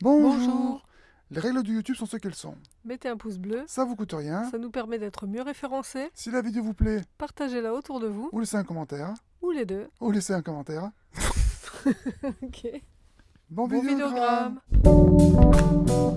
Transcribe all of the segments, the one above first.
Bonjour. Bonjour. Les règles du YouTube sont ce qu'elles sont. Mettez un pouce bleu, Ça vous coûte rien. ça nous permet d'être mieux référencés. Si la vidéo vous plaît, Partagez-la autour de vous, ou laissez un commentaire, ou les deux. ou laissez un commentaire. Ok. Bon, Bon vidéogramme. vidéogramme.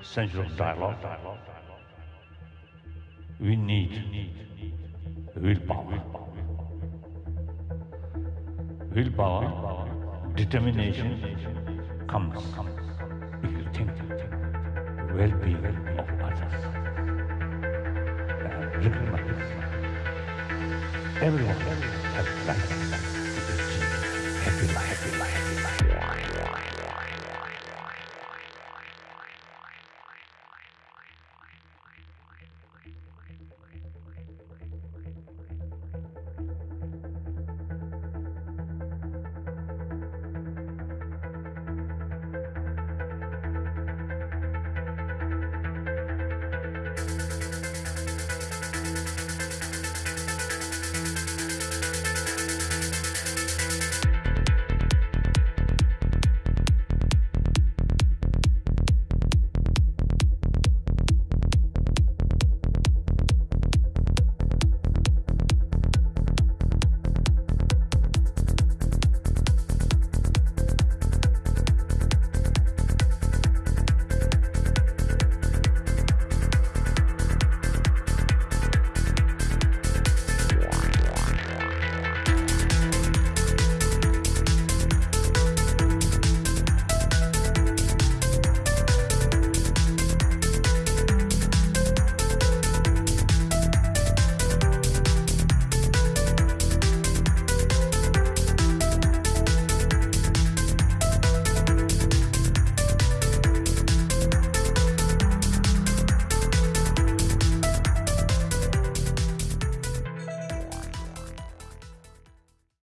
Essential dialogue. We need willpower. Willpower, determination comes if you think well-being of others. Everyone has right happy life, happy life, happy life.